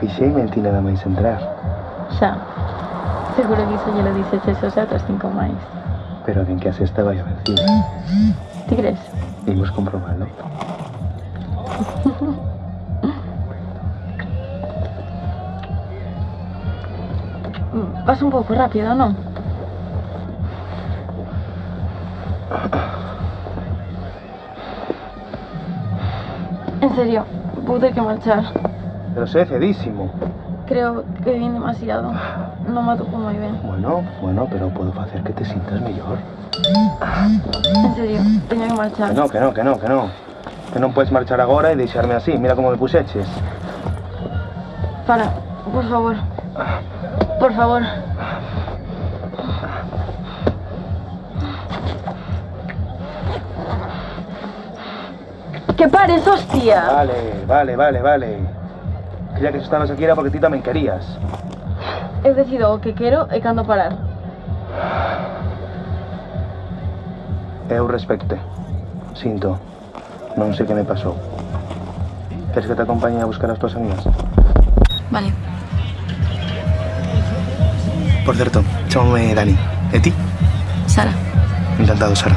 Fixei mente nada máis entrar. Xa. Seguro que iso lle lo dices eso xa outras cinco máis. Pero quen que a sexta vai a vencida. Ti crees? Imos comprobalo. Vas un pouco rápido, non? En serio, vou ter que marchar. Pero cedísimo. Creo que vin demasiado. Non me atopo moi ben. Bueno, bueno, pero podo facer que te sintas mellor. En serio, teño que marchar. Que no, que no, que no, que no. Que non podes marchar agora e deixarme así. Mira como me puxeches. Para, por favor. Por favor. Que pares, hostia. Vale, vale, vale, vale. Creía que se estabas aquí era porque ti tamén querías. Eu decido o que quero e cando parar. Eu respecte. Sinto. Non sei que me pasou. Queres que te acompañe a buscar as tuas amigas? Vale. Por certo, chamame Dani. E ti? Sara. Encantado, Sara.